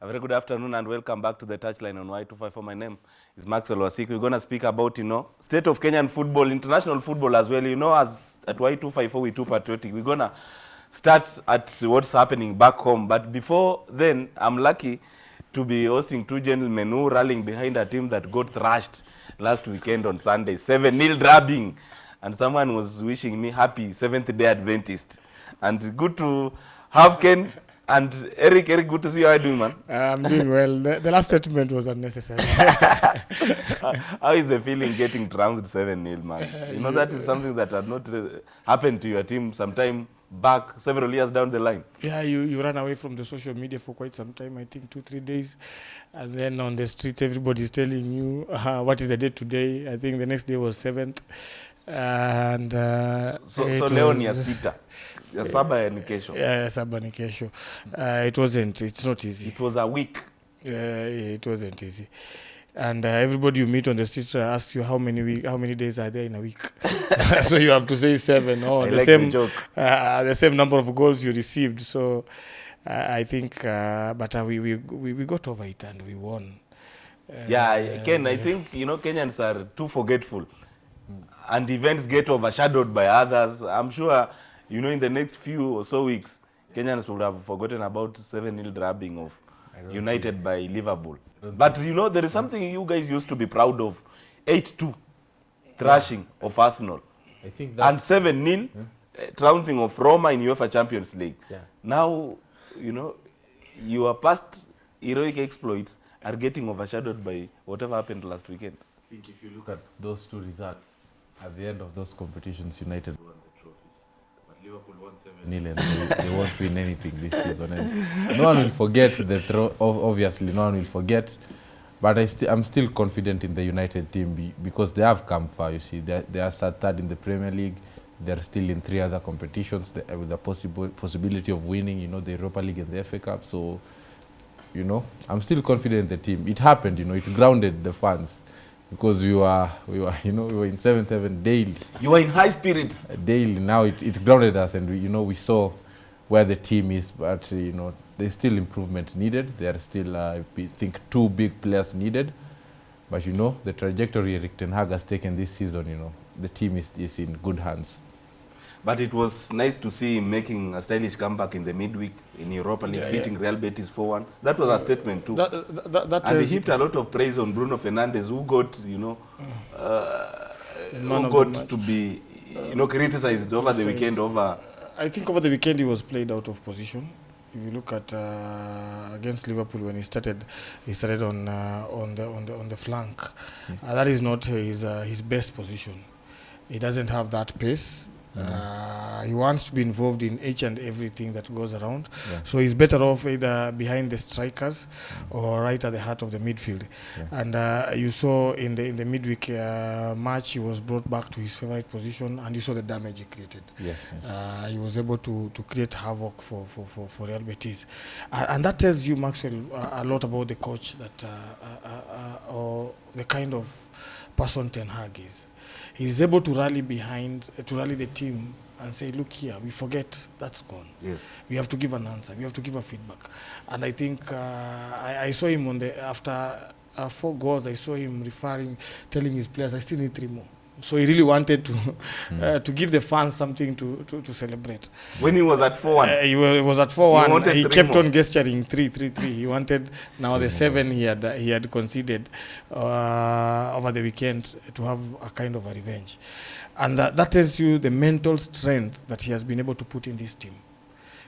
A very good afternoon and welcome back to the touchline on Y254. My name is Maxwell Wasiki. We're going to speak about, you know, state of Kenyan football, international football as well. You know, as at Y254, we too patriotic. We're going to start at what's happening back home. But before then, I'm lucky to be hosting two gentlemen who rallying behind a team that got thrashed last weekend on Sunday. 7-0 drubbing. And someone was wishing me happy seventh day Adventist. And good to have Ken and Eric. Eric, good to see you. How are you doing, man? I'm doing well. The, the last statement was unnecessary. How is the feeling getting trounced 7-0, man? You know, that is something that had not uh, happened to your team sometime back, several years down the line. yeah, you, you run away from the social media for quite some time, I think two, three days. And then on the street, everybody's telling you uh, what is the date today. I think the next day was 7th. And uh, So, so leo ni ya was- sita. Ya saba ya ni kesho. Yeah, saba ni kesho. Uh, it wasn't, it's not easy. It was a week. Uh, it wasn't easy. And uh, everybody you meet on the street uh, asks you how many week, how many days are there in a week. so you have to say seven. or I the like same the joke. uh, the same number of goals you received. So uh, I think, uh, but uh, we, we we we got over it and we won. Uh, Yeah, Ken, I think, you know, Kenyans are too forgetful. And events get overshadowed by others. I'm sure, you know, in the next few or so weeks, Kenyans would have forgotten about 7-0 drubbing of United by Liverpool. But, you know, there is something you guys used to be proud of. 8-2 thrashing of Arsenal. I think that And 7-0 uh, trouncing of Roma in UEFA Champions League. Yeah. Now, you know, your past heroic exploits are getting overshadowed by whatever happened last weekend. I think if you look at those two results, at the end of those competitions, United won the trophies. But Liverpool won 7 0 and they, they won't win anything this season. And no one will forget the throw, obviously, no one will forget. But I sti- I'm still confident in the United team be, because they have come far. You see, they, they are third in the Premier League. They're still in three other competitions with the possible possibility of winning, you know, the Europa League and the FA Cup. So, you know, I'm still confident in the team. It happened, you know, it grounded the fans because we were, we were, you know, we were in seventh heaven daily, You were in high spirits. daily. Now it, it grounded us, and we, you know, we saw where the team is, but uh, you know, there's still improvement needed. There are still, uh, I think, two big players needed. But you know, the trajectory Erik Ten Hag has taken this season, you know, the team is, is in good hands. But it was nice to see him making a stylish comeback in the midweek in Europa League, Yeah, beating Real Betis 4-1. That was a statement too. That, that, that, and he heaped a lot of praise on Bruno Fernandes, who got, you know, uh, who got to be, you know, criticized over the weekend over I think over the weekend he was played out of position. If you look at uh, against Liverpool when he started, he started on uh, on the on the on the flank. Uh, that is not his uh, his best position. He doesn't have that pace. Uh, he wants to be involved in each and everything that goes around. Yeah. So he's better off either behind the strikers or right at the heart of the midfield. Yeah. And uh, you saw in the in the midweek uh, match, he was brought back to his favorite position, and you saw the damage he created. Yes. yes. Uh, he was able to, to create havoc for, for, for, for Real Betis. Uh, and that tells you, Maxwell, a, lot about the coach that, or the kind of person Ten Hag is. He's able to rally behind, to rally the team and say, look here, we forget, that's gone. yes. We have to give an answer. We have to give a feedback. And I think uh, I, I saw him on the after uh, four goals. I saw him referring, telling his players, "I still need three more." So he really wanted to mm. uh, to give the fans something to to, to celebrate. When he was at 4-1, Uh, he, was, he was at four one. He, He kept more. on gesturing three three three. He wanted now the seven he had he had conceded uh, over the weekend to have a kind of a revenge, and that, that tells you the mental strength that he has been able to put in this team.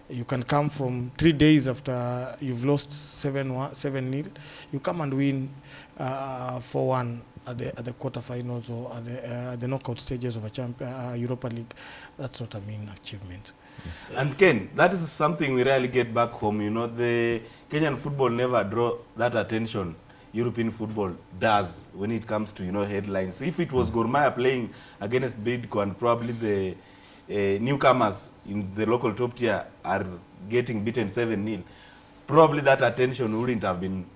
You can come from three days after you've lost seven one, seven nil. You come and win uh, four one at the at the quarterfinals or at the uh, the knockout stages of a champ, uh, Europa League. That's not a mean achievement. And Ken, that is something we rarely get back home. You know, the Kenyan football never draw that attention European football does when it comes to, you know, headlines. If it was Gor Mahia playing against Bidco and probably the uh, newcomers in the local top tier are getting beaten 7-0, probably that attention wouldn't have been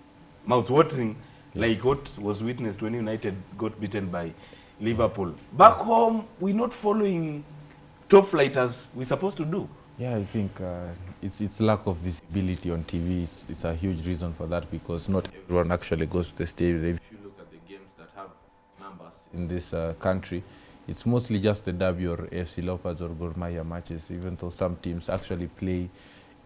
mouth-watering like what was witnessed when United got beaten by Liverpool. Back home, we're not following top flight as we're supposed to do. Yeah, I think uh, it's it's lack of visibility on TV. It's, it's a huge reason for that because not everyone actually goes to the stadium. If you look at the games that have numbers in this uh, country, it's mostly just the W or AFC Leopards or Gor Mahia matches. Even though some teams actually play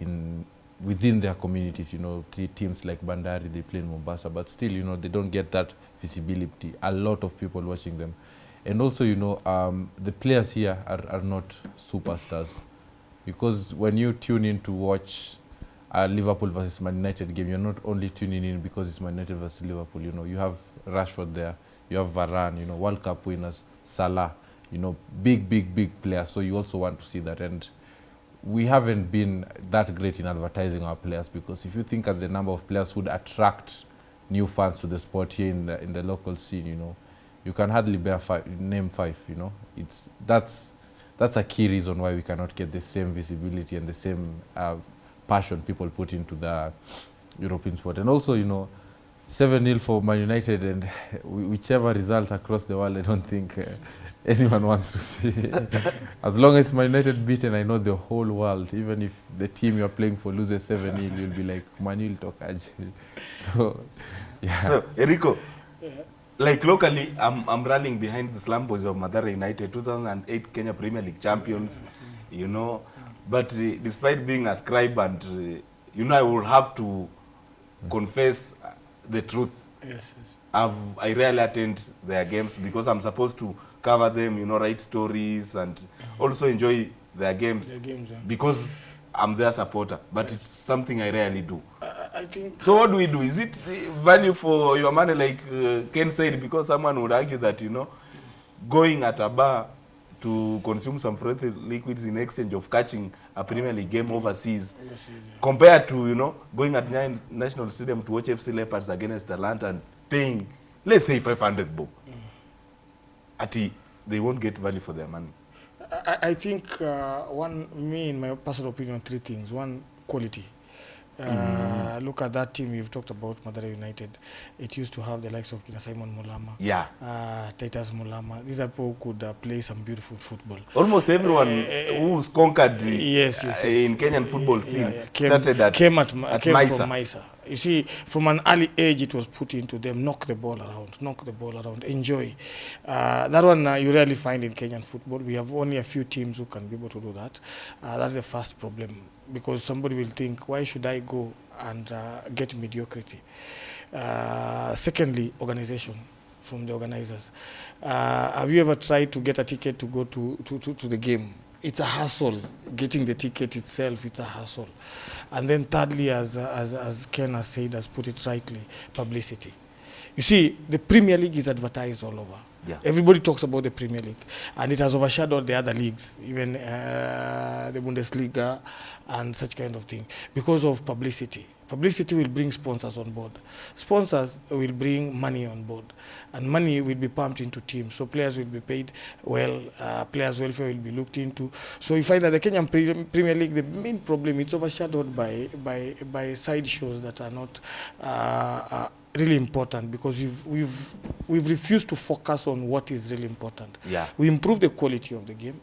in within their communities, you know, te- teams like Bandari they play in Mombasa, but still, you know, they don't get that visibility. A lot of people watching them, and also, you know, um, the players here are, are not superstars because when you tune in to watch a Liverpool versus Man United game, you're not only tuning in because it's Man United versus Liverpool. You know, you have Rashford there, you have Varane, you know, World Cup winners, Salah, you know, big, big, big players. So you also want to see that. And we haven't been that great in advertising our players because if you think of the number of players who would attract new fans to the sport here in the in the local scene, you know, you can hardly bear five, name five. You know, it's that's that's a key reason why we cannot get the same visibility and the same uh, passion people put into the European sport. And also, you know, 7 0 for Man United, and whichever result across the world, I don't think uh, anyone wants to see. as long as Man United beaten, I know the whole world, even if the team you're playing for loses 7 0, you'll be like, Manuel Tokaji. so, yeah. So, Eriko, like locally, I'm, I'm rallying behind the Slum Boys of Mathare United, 2008 Kenya Premier League champions, you know. But uh, despite being a scribe and, uh, you know, I will have to confess uh, the truth. Yes, yes. I've, I rarely attend their games because I'm supposed to cover them, you know, write stories and mm -hmm. also enjoy their games Their games. Yeah. because I'm their supporter. But yes. it's something I rarely do. I, I think So what do we do? Is it uh, value for your money, like uh, Ken said? Because someone would argue that you know, going at a bar to consume some frothy liquids in exchange of catching a Premier League game overseas, overseas, yeah. compared to you know going at Nyayo National Stadium to watch FC Leopards against Atlanta and paying, let's say 500 bob. Ati they won't get value for their money. I, I- think uh, one, me in my personal opinion, three things. One, quality. Uh, mm. Look at that team you've talked about, Madara United. It used to have the likes of Kina Simon Mulama, Yeah, uh, Titus Mulama. These are people who could uh, play some beautiful football. almost everyone uh, who's conquered uh, Yes, yes, yes. in Kenyan football scene Yeah, yeah. Came, started at, came at, at came Maisa. from Maisa. You see, from an early age, it was put into them. Knock the ball around, knock the ball around, enjoy. Uh, that one uh, you rarely find in Kenyan football. We have only a few teams who can be able to do that. Uh, that's the first problem because somebody will think, why should I go and uh, get mediocrity? Uh, secondly, organization from the organizers. Uh, have you ever tried to get a ticket to go to, to, to, to the game? It's a hassle. Getting the ticket itself, it's a hassle. And then thirdly, as, as, as Ken has said, has put it rightly, publicity. You see, the Premier League is advertised all over. Yeah. Everybody talks about the Premier League, and it has overshadowed the other leagues, even uh, the Bundesliga and such kind of thing, because of publicity. Publicity will bring sponsors on board. Sponsors will bring money on board, and money will be pumped into teams. So players will be paid well. Uh, players' welfare will be looked into. So you find that the Kenyan Pre- Premier League, the main problem, it's overshadowed by by by side shows that are not. Uh, uh, really important because we've, we've, we've refused to focus on what is really important. Yeah. We improve the quality of the game.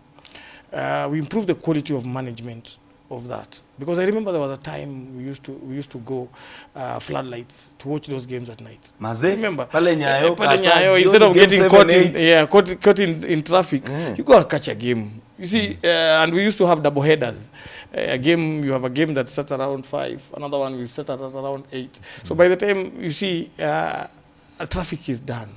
Uh, we improve the quality of management of that because I remember there was a time we used to we used to go uh, floodlights to watch those games at night. Maze, Remember pale Nyayo, uh, pale Nyayo, instead of getting seven, caught in yeah caught, caught in, in traffic, yeah. you go and catch a game. You see, uh, and we used to have double headers. Uh, a game you have a game that starts around five, another one will start at around eight. So by the time you see uh, traffic is done,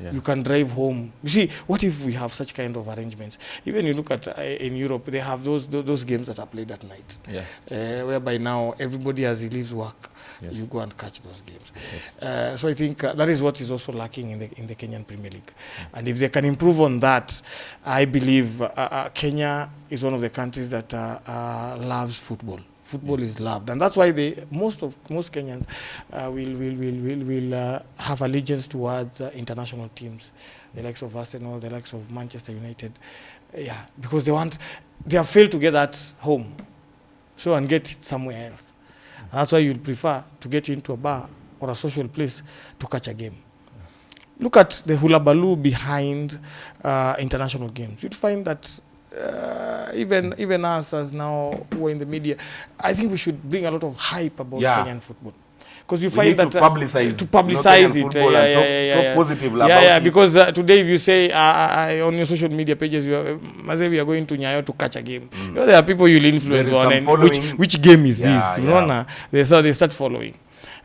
Yeah. you can drive home. You see, what if we have such kind of arrangements? Even you look at uh, in Europe, they have those those, those games that are played at night, Yeah. uh, whereby now everybody as he leaves work, Yes. you go and catch those games. Yes. Uh, so I think uh, that is what is also lacking in the in the Kenyan Premier League, and if they can improve on that, I believe uh, uh, Kenya is one of the countries that uh, uh, loves football. Football is loved, and that's why they most of most Kenyans uh, will will will will, will uh, have allegiance towards uh, international teams, the likes of Arsenal, the likes of Manchester United, yeah, because they want they have failed to get that home, so and get it somewhere else. And that's why you'll prefer to get into a bar or a social place to catch a game. Look at the hula baloo behind uh, international games. You'd find that uh, even even us as now who are in the media, I think we should bring a lot of hype about Yeah. Kenyan football. Because you We find that to publicize, uh, to publicize it, yeah, yeah, yeah, talk- yeah, talk yeah. positively yeah, about yeah, it. because uh, today if you say uh, uh, on your social media pages, you are, uh, we are going to Nyayo to catch a game. mm. You know, there are people you'll influence on, and which which game is Yeah, this? yeah. know, They so they start following.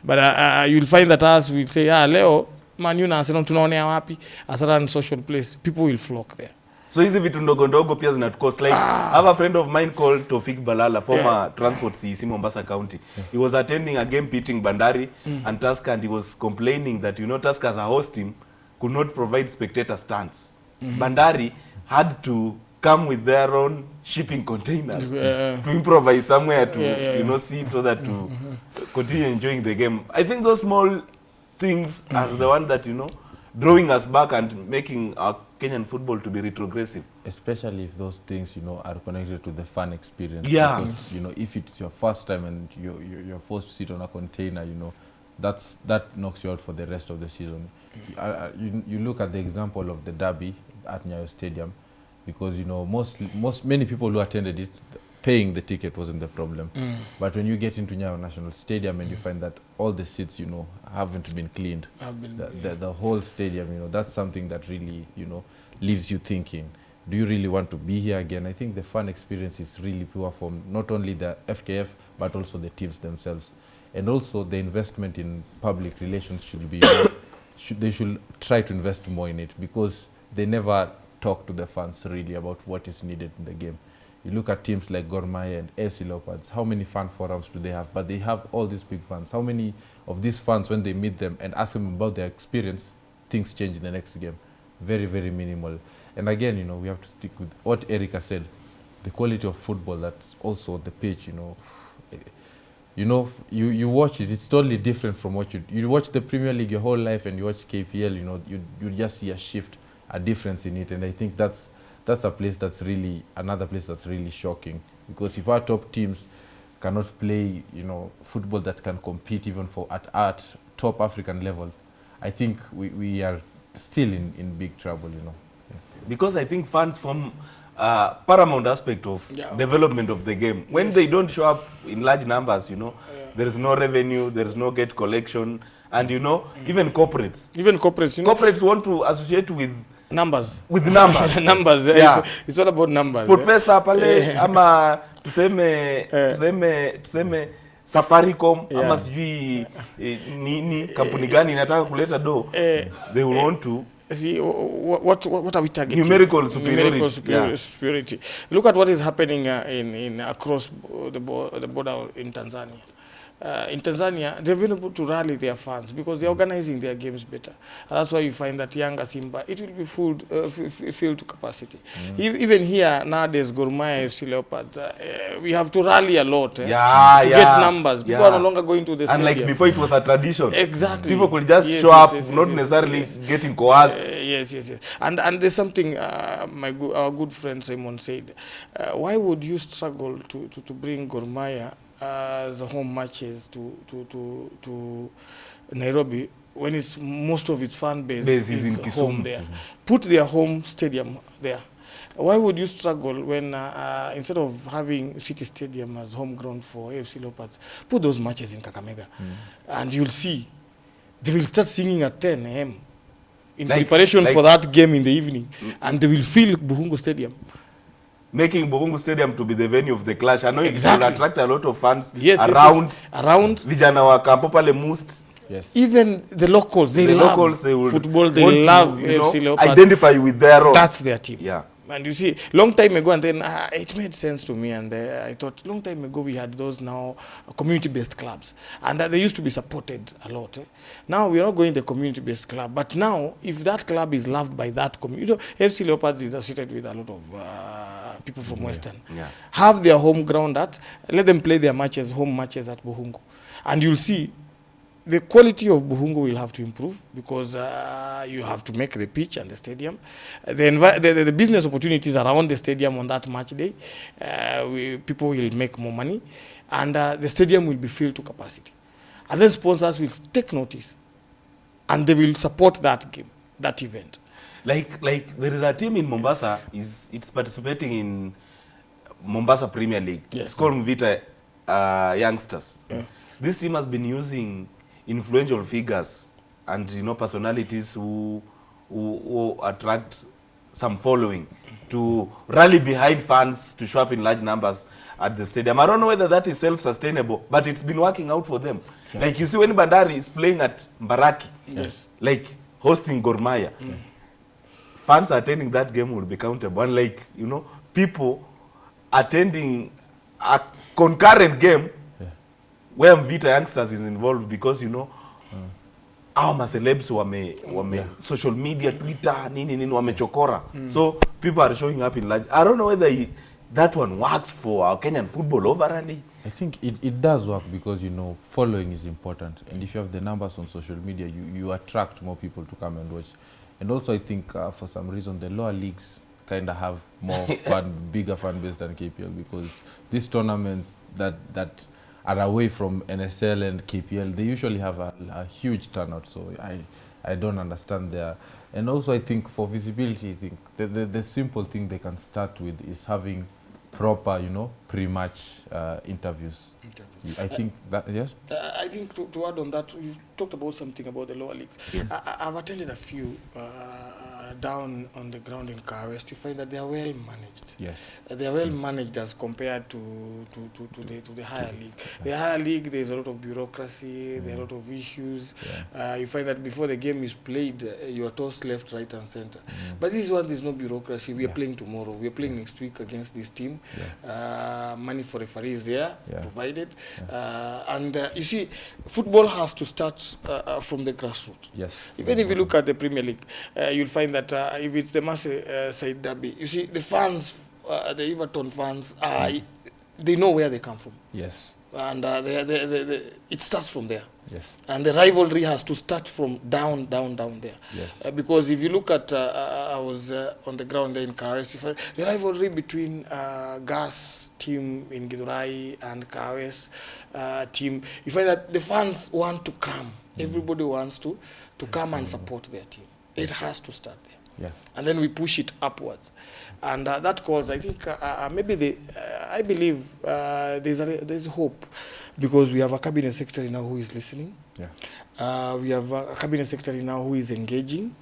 But uh, uh, you'll find that us will say, ah, leo Man U na Arsenal tunaonea wapi? A certain social place, people will flock there. So hizi vitu ndogo ndogo pia zinatucost like ah. have a friend of mine called Tofik Balala former yeah. transport CEC Mombasa County he was attending a game pitting Bandari mm. and Tusker and he was complaining that you know Tusker as a host team could not provide spectator stands Mm -hmm. Bandari had to come with their own shipping containers yeah. to improvise somewhere to Yeah, yeah, you know see so that to mm -hmm. continue enjoying the game i think those small things mm -hmm. are the one that you know drawing us back and making our kenyan football to be retrogressive. Especially if those things you know are connected to the fun experience. Yeah. because you know if it's your first time and you you- you're forced to sit on a container you know that's that knocks you out for the rest of the season. Uh, you, you look at the example of the derby at Nyayo Stadium because you know most most many people who attended it paying the ticket wasn't the problem mm. but when you get into Nyayo National Stadium and you mm. find that all the seats you know haven't been cleaned been, the, the, the whole stadium, you know, that's something that really, you know, leaves you thinking, do you really want to be here again? I think the fun experience is really pure from not only the FKF, but also the teams themselves. And also the investment in public relations should be, should, they should try to invest more in it because they never talk to the fans really about what is needed in the game. You look at teams like Gor and AFC Leopards, how many fan forums do they have? But they have all these big fans. How many of these fans, when they meet them and ask them about their experience, things change in the next game? Very, very minimal. And again, you know, we have to stick with what Erica said, the quality of football that's also the pitch, you know. You know, you, you watch it, it's totally different from what you, you watch the Premier League your whole life and you watch KPL, you know, you, you just see a shift, a difference in it. And I think that's, that's a place that's really, another place that's really shocking. Because if our top teams cannot play, you know, football that can compete even for at, at top African level, I think we, we are still in, in big trouble, you know. because i think fans from uh, paramount aspect of Yeah. development of the game when they don't show up in large numbers you know there is no revenue there is no gate collection and you know even corporates even corporates, you know, corporates want to associate with numbers. with numbers numbers. yeah. Yeah. It's, it's all about numbers. put pesa pale ama tuseme Eh. tuseme tuseme safaricom Yeah. ama sijui eh, nini kampuni gani inataka kuleta do Eh, they will want to see what, what what are we targeting Numerical superiority, numerical superiority. yeah. superiority look at what is happening uh, in in across the, bo- the border in Tanzania uh, in Tanzania they've been able to rally their fans because they're organizing their games better and that's why you find that younger Simba it will be filled uh, filled to capacity E- even here nowadays Gourmet FC Leopards uh, we have to rally a lot eh, Yeah, to yeah, get numbers people yeah. are no longer going to the stadium. and like before it was a tradition exactly people could just Yes, show yes, up yes, not yes, necessarily yes. getting coerced Uh, yes, yes, yes. And and there's something uh, my go- our good friend Simon said. Uh, why would you struggle to, to, to bring Gor Mahia uh, the home matches to, to, to, to Nairobi when it's most of its fan base, Base is is in home Kisumu. there? Put their home stadium there. Why would you struggle when uh, uh, instead of having City Stadium as home ground for AFC Leopards, put those matches in Kakamega, mm. and you'll see they will start singing at 10 a.m. in Like- preparation like- for that game in the evening, mm. and they will fill Buhungu Stadium. Making Bogungu Stadium to be the venue of the clash. I know Exactly. it will attract a lot of fans Yes, around. yes. yes. around. Vijana wa Kampo pale Must, Yes. Even the locals, they the love locals, they will football. They want to, love you know, Leopard. Leopards. identify with their own. That's their team. yeah. And you see, long time ago, and then uh, it made sense to me. And uh, I thought, long time ago, we had those now community-based clubs, and uh, they used to be supported a lot. eh. Now we are not going the community-based club, but now if that club is loved by that community, you know, FC Leopards is associated with a lot of uh, people from Western. Yeah. Have their home ground at, let them play their matches, home matches at Bukhungu, and you'll see the quality of Bukhungu will have to improve because uh, you have to make the pitch and the stadium. Uh, The, the, the, the business opportunities around the stadium on that match day, uh, we, people will make more money, and uh, the stadium will be filled to capacity. And then sponsors will take notice, and they will support that game, that event. Like like there is a team in Mombasa is it's participating in Mombasa Premier League. Yes. It's called Mvita uh, Youngsters. Yeah. This team has been using influential figures and you know personalities who who, who attract some following to rally behind fans to show up in large numbers at the stadium. I don't know whether that is self-sustainable, but it's been working out for them. Yeah. Like you see when Bandari is playing at Mbaraki, Yes. like hosting Gormaya, Mahia, fans attending that game will be countable. And like, you know, people attending a concurrent game where Mvita Youngsters is involved because, you know, mm. hao macelebs wame, wame social media, Twitter, nini nini, wamechokora. Mm. So people are showing up in large. I don't know whether he, that one works for our Kenyan football overally. I think it, it does work because you know following is important, and if you have the numbers on social media, you, you attract more people to come and watch. And also, I think uh, for some reason the lower leagues kind of have more fan, bigger fan base than KPL because these tournaments that that are away from NSL and KPL, they usually have a, a huge turnout. So I I don't understand there. And also, I think for visibility, I think the, the, the simple thing they can start with is having proper, you know, pre-match uh, interviews. You- I think that yes. Uh, I think to, to add on that, you talked about something about the lower leagues. Yes. I, I've attended a few uh, down on the ground in Kahawa West. You find that they are well managed. Yes. Uh, They are well managed as compared to, to, to, to, the, to the higher league. The higher league, there's a lot of bureaucracy, there are a lot of issues. Uh, you find that before the game is played, uh, you are tossed left, right, and center. But this one, there's no bureaucracy. We are Yeah. playing tomorrow. We are playing next week against this team. Yeah. Uh, money for referees there Yeah. provided. Uh, and uh, you see, football has to start uh, uh, from the grassroots. Yes. Even if you look at the Premier League, you'll find that if it's the Side derby, you see the fans, the Everton fans, they know where they come from, Yes. And uh, they, they, they, they, it starts from there. Yes. And the rivalry has to start from down, down, down there. Yes. Uh, because if you look at, uh, uh, I was uh, on the ground there in Kawes, find the rivalry between uh, Gas team in Githurai and Kawes team, you find that the fans want to come. Everybody wants to, to come and support their team. It has to start there Yeah. and then we push it upwards. And uh, that calls, I think, uh, uh, maybe the, uh, I believe uh, there's, a, there's hope because we have a cabinet secretary now who is listening. Yeah. Uh, we have a cabinet secretary now who is engaging.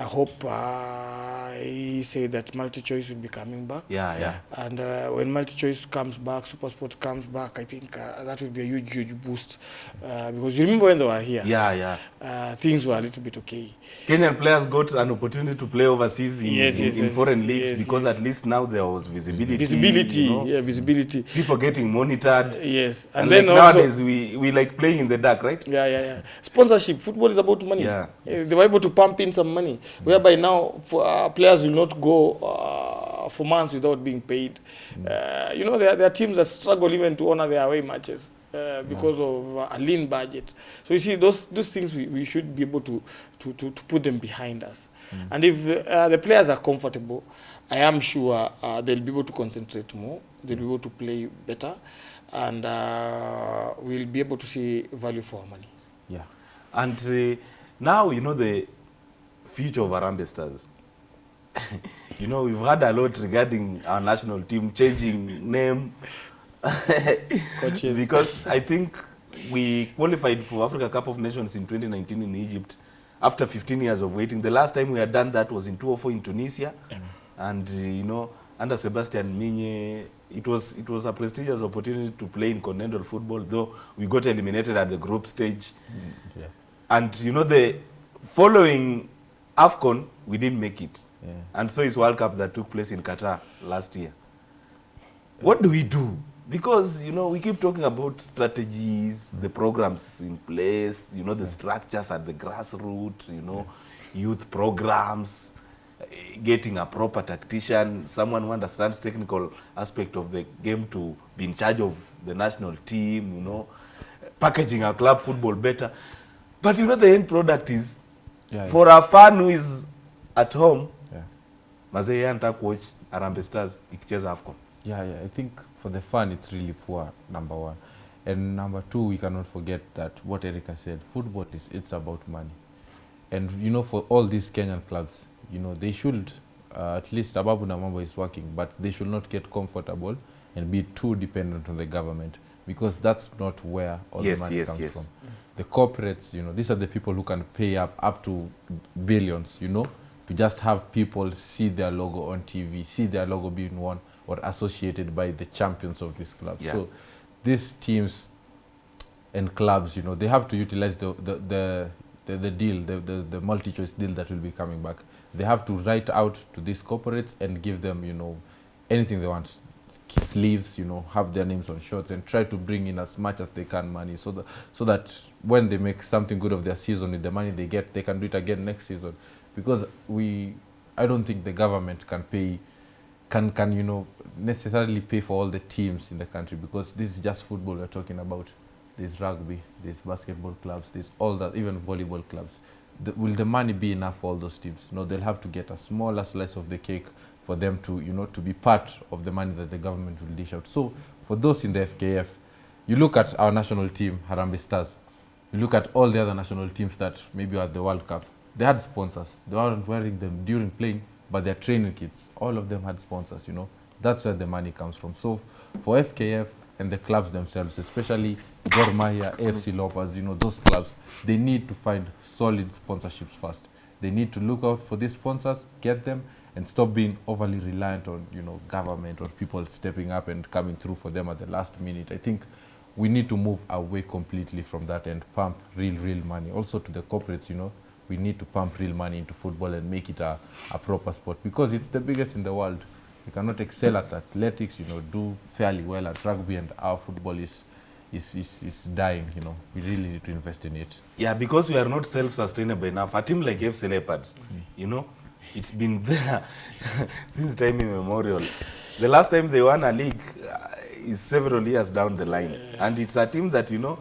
I hope uh, he said that multi-choice will be coming back. Yeah, yeah. And uh, when multi-choice comes back, super sport comes back, I think uh, that will be a huge, huge boost. Uh, because you remember when they were here, Yeah, yeah. uh, things were a little bit okay. Kenyan players got an opportunity to play overseas in, Yes, in, yes, in yes, foreign leagues yes, because yes. at least now there was visibility. Visibility, you know, yeah, visibility. People getting monitored. Uh, Yes, And, and, then like also, nowadays we, we like playing in the dark, right? yeah, yeah, yeah. Sponsorship. Football is about money. Yeah. Yes. They were able to pump in some money, whereby now for, uh, players will not go uh, for months without being paid. Uh, you know, there, are- there are teams that struggle even to honor their away matches. Uh, because of uh, a lean budget, so you see those those things we, we should be able to, to, to, to put them behind us, and if uh, the players are comfortable, I am sure uh, they'll be able to concentrate more, they'll be able to play better, and uh, we'll be able to see value for our money. Yeah. And uh, now, you know, the future of Harambee Stars. you know, we've heard a lot regarding our national team changing name. Coaches. because I think we qualified for Africa Cup of Nations in 2019 in Egypt after 15 years of waiting. The last time we had done that was in 2004 in Tunisia. And, uh, you know, under Sebastien Migné, it was, it was a prestigious opportunity to play in continental football, though we got eliminated at the group stage. Yeah. And, you know, the following AFCON, we didn't make it. Yeah. And so is World Cup that took place in Qatar last year. What do we do? Because, you know, we keep talking about strategies, the programs in place, you know, the structures at the grassroots, you know, youth programs, eh, getting a proper tactician, someone who understands technical aspect of the game to be in charge of the national team, you know, packaging our club football better. But, you know, the end product is, Yeah, for a fan who is at home, Yeah. mazee yeye anataka kuwatch Harambee Stars ikicheza AFCON. Yeah, yeah. I think for the fan it's really poor. Number one, and number two, we cannot forget that what Erica said. Football is it's about money. And you know, for all these Kenyan clubs, you know, they should uh, at least Ababu Namwamba is working, but they should not get comfortable and be too dependent on the government because that's not where all Yes, the money yes, comes yes. from. The corporates, you know, these are the people who can pay up up to billions, you know, to just have people see their logo on TV, see their logo being worn or associated by the champions of this club. Yeah. So these teams and clubs, you know, they have to utilize the the the, the, the deal, the, the, the multi-choice deal that will be coming back. They have to write out to these corporates and give them, you know, anything they want. Sleeves, you know, have their names on shirts and try to bring in as much as they can money so that so that when they make something good of their season with the money they get, they can do it again next season. Because we, I don't think the government can pay can can you know necessarily pay for all the teams in the country because this is just football we're talking about. There's rugby, there's basketball clubs, there's all that, even volleyball clubs. The, will the money be enough for all those teams? No, they'll have to get a smaller slice of the cake for them to you know to be part of the money that the government will dish out. So for those in the FKF, you look at our national team, Harambee Stars. You look at all the other national teams that maybe are at the World Cup. They had sponsors. They weren't wearing them during playing, but their training kits, all of them had sponsors, you know. That's where the money comes from. So for FKF and the clubs themselves, especially Gor Mahia, AFC Leopards, you know, those clubs, they need to find solid sponsorships first. They need to look out for these sponsors, get them, and stop being overly reliant on, you know, government or people stepping up and coming through for them at the last minute. I think we need to move away completely from that and pump real, real money. Also to the corporates, you know, we need to pump real money into football and make it a, a proper sport because it's the biggest in the world. We cannot excel at athletics, you know, do fairly well at rugby and our football is, is, is, is dying, you know. We really need to invest in it. Yeah, because we are not self-sustainable enough. A team like FC Leopards, mm. you know, it's been there since time immemorial. The last time they won a league uh, is several years down the line, and it's a team that you know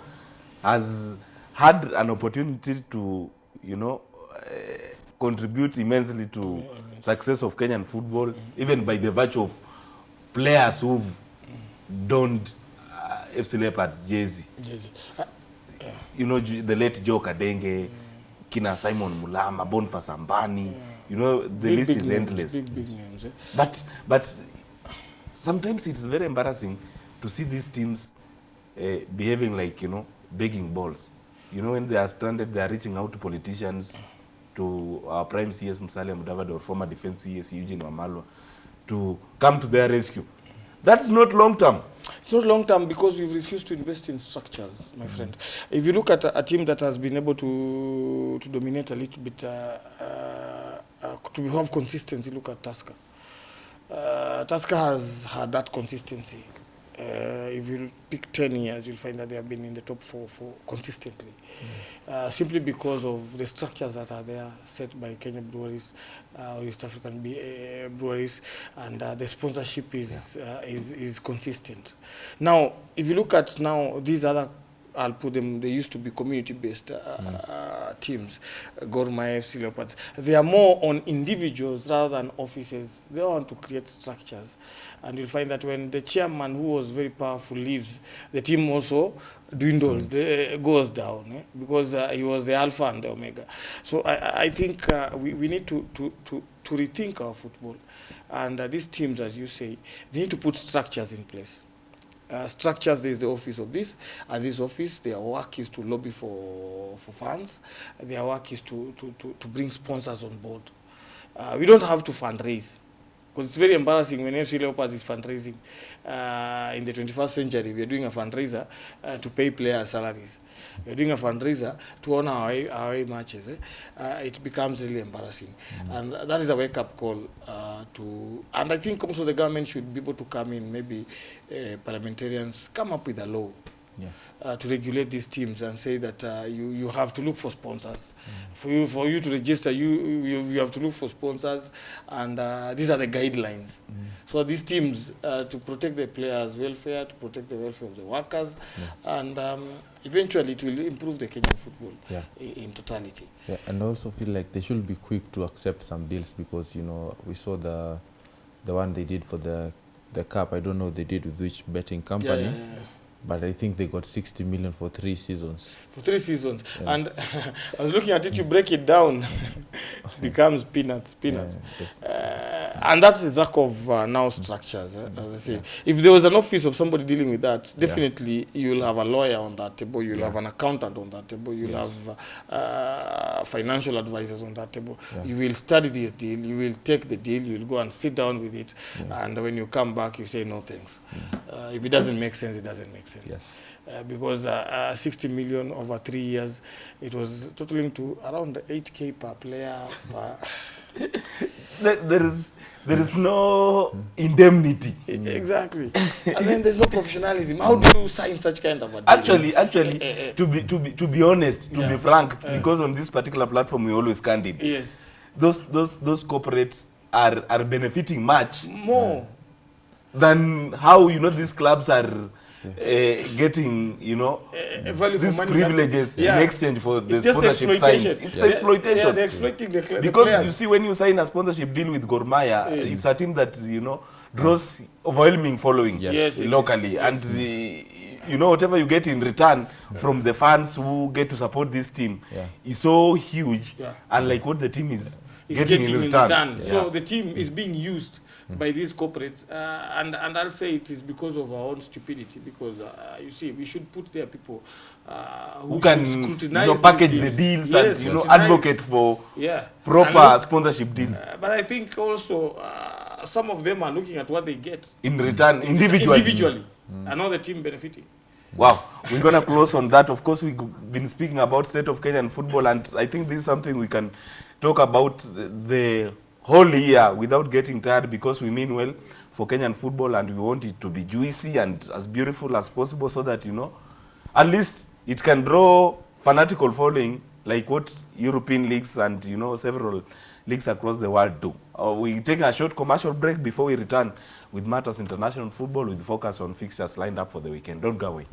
has had an opportunity to you know uh, contribute immensely to success of Kenyan football, even by the virtue of players who've donned uh, FC Leopards jersey you know the late Joe Kadenge, mm. kina Simon Mulama, Boniface Ambani, you know the Big, list big is names, endless. Big, big names. Eh? But but sometimes it's very embarrassing to see these teams uh, behaving like you know begging balls. You know when they are stranded, they are reaching out to politicians, to our prime CS Musalia Mudavadi or former defense CS Eugene Wamalwa, to come to their rescue. That's not long term. It's not long term because we've refused to invest in structures, my friend. If you look at a, a team that has been able to to dominate a little bit, uh, uh, to have consistency, look at Tusker. Uh, Tusker has had that consistency. Uh, if you pick 10 years, you'll find that they have been in the top four for consistently. Uh, simply because of the structures that are there set by Kenya breweries uh, or East African be, uh, breweries, and uh, the sponsorship is, uh, is is consistent. Now, if you look at now these other, I'll put them. They used to be community-based uh, uh, teams, uh, Gor FC Leopards. They are more on individuals rather than offices. They want to create structures, and you'll find that when the chairman, who was very powerful, leaves, the team also dwindles, the, goes down, eh? because uh, he was the alpha and the omega. So I- I, I think uh, we, we need to, to, to, to rethink our football. And uh, these teams, as you say, they need to put structures in place. Uh, structures, there is the office of this, and this office, their work is to lobby for, for funds. Their work is to, to, to, to bring sponsors on board. Uh, we don't have to fundraise. Because it's very embarrassing when FC Leopards is fundraising uh, in the 21st century. We are doing a fundraiser uh, to pay players' salaries. We are doing a fundraiser to honor our away, matches. Eh? Uh, it becomes really embarrassing. mm-hmm. And that is a wake up call uh, to. And I think also the government should be able to come in, maybe uh, parliamentarians come up with a law Yeah. uh, to regulate these teams and say that uh, you, you have to look for sponsors. For you for you to register, you you, you have to look for sponsors, and uh, these are the guidelines. So these teams uh, to protect the players' welfare, to protect the welfare of the workers, and um, eventually it will improve the Kenyan football Yeah. in totality. Yeah, and I also feel like they should be quick to accept some deals because you know we saw the the one they did for the the cup. I don't know they did with which betting company, but I think they got 60 million for three seasons. for three seasons. And I was looking at it, you break it down, it becomes peanuts, peanuts. Yeah. Uh, and that's the lack of uh, now structures, eh, as I say. If there was an office of somebody dealing with that, definitely you'll have a lawyer on that table, you'll Yeah. have an accountant on that table, you'll Yes. have uh, financial advisors on that table. Yeah. You will study this deal, you will take the deal, you'll go and sit down with it, Yeah. and when you come back, you say no thanks. Uh, if it doesn't make sense, it doesn't make sense Yes. uh, because uh, uh, 60 million over three years, it was totaling to around 8k per player. Per There, there is there is no indemnity. exactly. and then there's no professionalism. How do you sign such kind of a deal? Actually, actually, Eh, eh, eh. to be to be to be honest, to Yeah. be frank, because on this particular platform we always candid. yes, Those those those corporates are are benefiting much more. than how you know these clubs are uh, getting you know uh, value for these money. privileges Yeah. in exchange for the It's sponsorship exploitation. signed. It's Yeah, exploitation. Yeah, they're exploiting the, because players. you see when you sign a sponsorship deal with Gormaya, Mm. it's a team that you know draws overwhelming following Yes. Yes, yes, locally, yes, and the, you know whatever you get in return from the fans who get to support this team Yeah. is so huge, Yeah. unlike what the team is is getting, getting, in return. return. So the team is being used by these corporates, uh, and and I'll say it is because of our own stupidity. Because uh, you see, we should put their people uh, who, who can scrutinize you know package the deals Yes, and you know advocate for yeah proper look, sponsorship deals uh, but I think also uh, some of them are looking at what they get in return individually. individually, and not the team benefiting. Wow, we're going to close on that. Of course, we've been speaking about state of Kenyan football, and I think this is something we can talk about the whole year without getting tired because we mean well for Kenyan football, and we want it to be juicy and as beautiful as possible, so that you know, at least it can draw fanatical following like what European leagues and you know several leagues across the world do. Uh, we take a short commercial break before we return with Matters International Football with focus on fixtures lined up for the weekend. Don't go away.